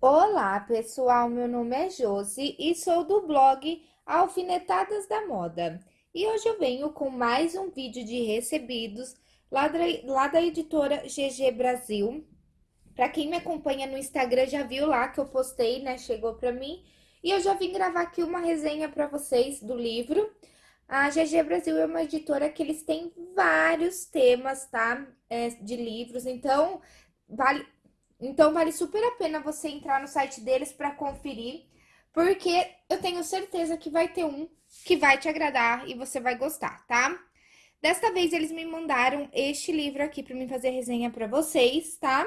Olá, pessoal, meu nome é Josi e sou do blog Alfinetadas da Moda. E hoje eu venho com mais um vídeo de recebidos lá da, lá da editora GG Brasil. Para quem me acompanha no Instagram já viu lá que eu postei, né, chegou para mim. E eu já vim gravar aqui uma resenha para vocês do livro. A GG Brasil é uma editora que eles têm vários temas, tá? É, de livros, então vale, então vale super a pena você entrar no site deles para conferir, porque eu tenho certeza que vai ter um que vai te agradar e você vai gostar, tá? Desta vez eles me mandaram este livro aqui para mim fazer resenha para vocês, tá?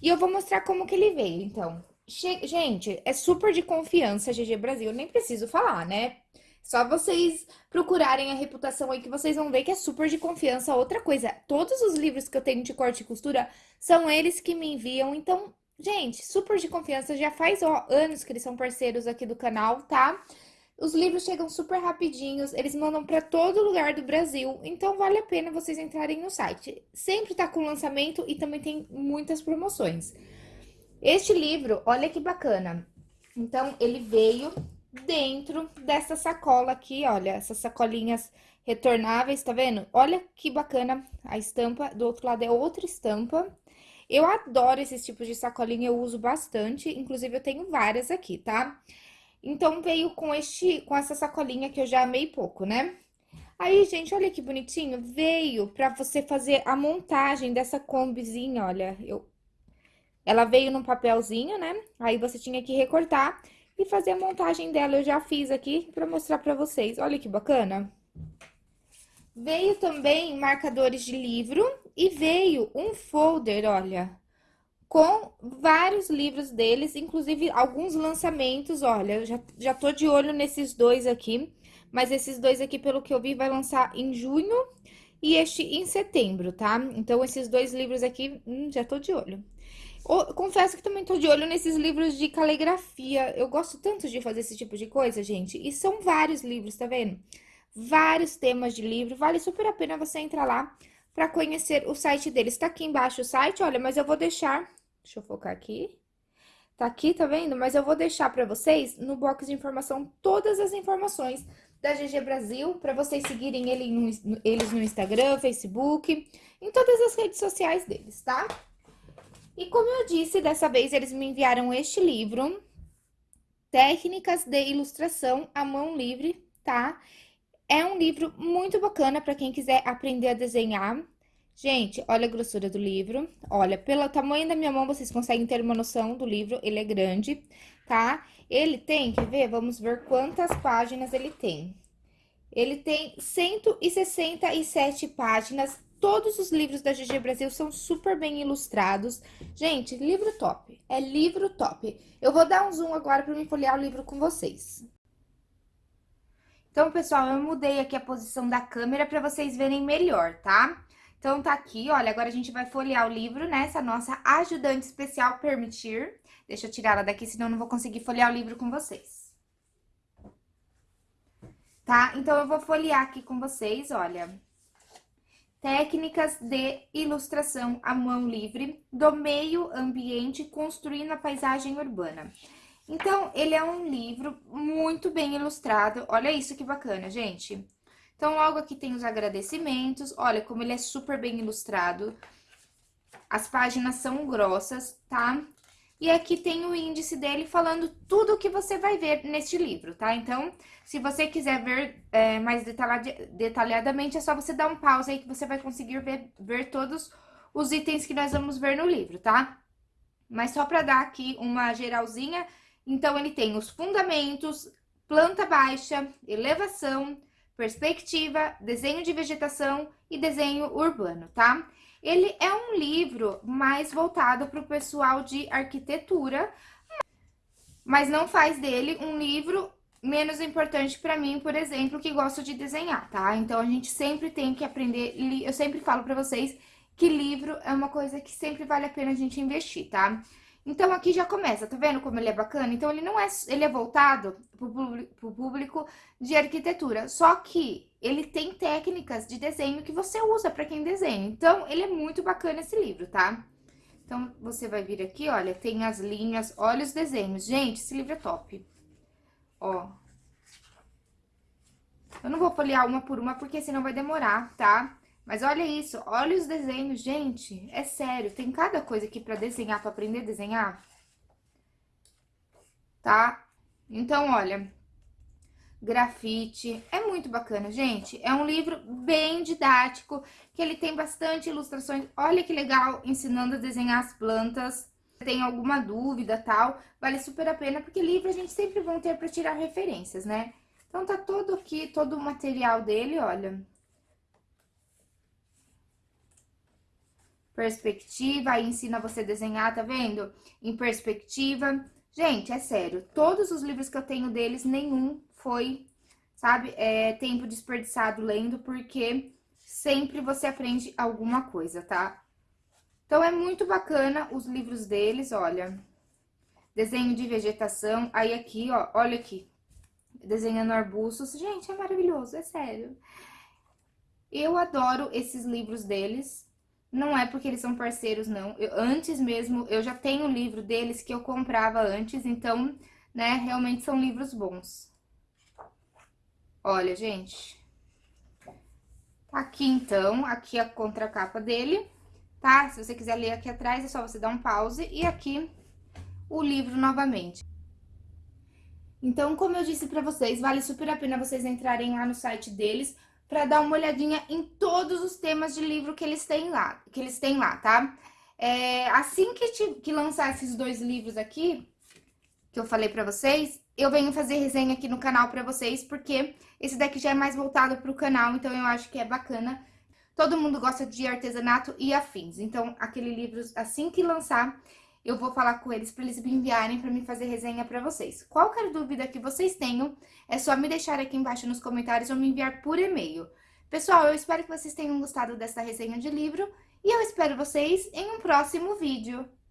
E eu vou mostrar como que ele veio, então. Gente, é super de confiança GG Brasil, nem preciso falar, né? Só vocês procurarem a reputação aí que vocês vão ver que é super de confiança. Outra coisa, todos os livros que eu tenho de corte e costura são eles que me enviam. Então, gente, super de confiança. Já faz ó, anos que eles são parceiros aqui do canal, tá? Os livros chegam super rapidinhos, eles mandam para todo lugar do Brasil, então vale a pena vocês entrarem no site. Sempre tá com lançamento e também tem muitas promoções. Este livro, olha que bacana. Então, ele veio dentro dessa sacola aqui, olha, essas sacolinhas retornáveis, tá vendo? Olha que bacana a estampa, do outro lado é outra estampa. Eu adoro esses tipos de sacolinha, eu uso bastante, inclusive eu tenho várias aqui, tá? Então, veio com, este, com essa sacolinha que eu já amei pouco, né? Aí, gente, olha que bonitinho, veio pra você fazer a montagem dessa combizinha, olha, eu... Ela veio num papelzinho, né? Aí você tinha que recortar e fazer a montagem dela. Eu já fiz aqui para mostrar para vocês. Olha que bacana. Veio também marcadores de livro e veio um folder, olha, com vários livros deles, inclusive alguns lançamentos, olha, já, já tô de olho nesses dois aqui, mas esses dois aqui, pelo que eu vi, vai lançar em junho e este em setembro, tá? Então, esses dois livros aqui, hum, já tô de olho. Confesso que também tô de olho nesses livros de caligrafia. Eu gosto tanto de fazer esse tipo de coisa, gente. E são vários livros, tá vendo? Vários temas de livro. Vale super a pena você entrar lá para conhecer o site deles. Tá aqui embaixo o site, olha, mas eu vou deixar... Deixa eu focar aqui. Tá aqui, tá vendo? Mas eu vou deixar para vocês no box de informação todas as informações da GG Brasil, para vocês seguirem ele no, eles no Instagram, Facebook, em todas as redes sociais deles, tá? E como eu disse, dessa vez eles me enviaram este livro, Técnicas de Ilustração à Mão Livre, tá? É um livro muito bacana para quem quiser aprender a desenhar. Gente, olha a grossura do livro. Olha, pelo tamanho da minha mão, vocês conseguem ter uma noção do livro. Ele é grande, tá? Ele tem, quer ver? Vamos ver quantas páginas ele tem. Ele tem 167 páginas Todos os livros da GG Brasil são super bem ilustrados. Gente, livro top. É livro top. Eu vou dar um zoom agora para me folhear o livro com vocês. Então, pessoal, eu mudei aqui a posição da câmera para vocês verem melhor, tá? Então, tá aqui, olha, agora a gente vai folhear o livro, né? Essa nossa ajudante especial permitir. Deixa eu tirar ela daqui, senão eu não vou conseguir folhear o livro com vocês. Tá? Então, eu vou folhear aqui com vocês, olha técnicas de ilustração à mão livre do meio ambiente construindo a paisagem urbana. Então, ele é um livro muito bem ilustrado. Olha isso que bacana, gente. Então, logo aqui tem os agradecimentos. Olha como ele é super bem ilustrado. As páginas são grossas, tá? E aqui tem o índice dele falando tudo o que você vai ver neste livro, tá? Então, se você quiser ver é, mais detalhadamente, é só você dar um pause aí que você vai conseguir ver, ver todos os itens que nós vamos ver no livro, tá? Mas só para dar aqui uma geralzinha, então ele tem os fundamentos, planta baixa, elevação, perspectiva, desenho de vegetação e desenho urbano, tá? Ele é um livro mais voltado para o pessoal de arquitetura, mas não faz dele um livro menos importante para mim, por exemplo, que gosto de desenhar, tá? Então, a gente sempre tem que aprender, eu sempre falo para vocês que livro é uma coisa que sempre vale a pena a gente investir, tá? Então, aqui já começa, tá vendo como ele é bacana? Então, ele não é, ele é voltado para o público de arquitetura, só que ele tem técnicas de desenho que você usa para quem desenha. Então, ele é muito bacana esse livro, tá? Então, você vai vir aqui, olha, tem as linhas, olha os desenhos. Gente, esse livro é top. Ó. Eu não vou folhear uma por uma, porque senão vai demorar, tá? Mas olha isso, olha os desenhos, gente. É sério, tem cada coisa aqui pra desenhar, pra aprender a desenhar. Tá? Então, olha, grafite. É muito bacana, gente. É um livro bem didático, que ele tem bastante ilustrações. Olha que legal, ensinando a desenhar as plantas. Tem alguma dúvida, tal, vale super a pena, porque livro a gente sempre vai ter para tirar referências, né? Então, tá todo aqui, todo o material dele, olha. Perspectiva, aí ensina você a desenhar, tá vendo? Em perspectiva. Gente, é sério, todos os livros que eu tenho deles, nenhum foi, sabe, é, tempo desperdiçado lendo, porque sempre você aprende alguma coisa, tá? Então, é muito bacana os livros deles, olha. Desenho de vegetação, aí aqui, ó, olha aqui. Desenhando arbustos. Gente, é maravilhoso, é sério. Eu adoro esses livros deles. Não é porque eles são parceiros, não. Eu, antes mesmo, eu já tenho o livro deles que eu comprava antes, então, né, realmente são livros bons. Olha, gente. Aqui, então, aqui a contracapa dele, tá? Se você quiser ler aqui atrás, é só você dar um pause. E aqui, o livro novamente. Então, como eu disse pra vocês, vale super a pena vocês entrarem lá no site deles para dar uma olhadinha em todos os temas de livro que eles têm lá, que eles têm lá, tá? É, assim que, te, que lançar esses dois livros aqui, que eu falei pra vocês, eu venho fazer resenha aqui no canal pra vocês, porque esse daqui já é mais voltado pro canal, então eu acho que é bacana. Todo mundo gosta de artesanato e afins, então aquele livro, assim que lançar, eu vou falar com eles para eles me enviarem para me fazer resenha para vocês. Qualquer dúvida que vocês tenham, é só me deixar aqui embaixo nos comentários ou me enviar por e-mail. Pessoal, eu espero que vocês tenham gostado dessa resenha de livro e eu espero vocês em um próximo vídeo.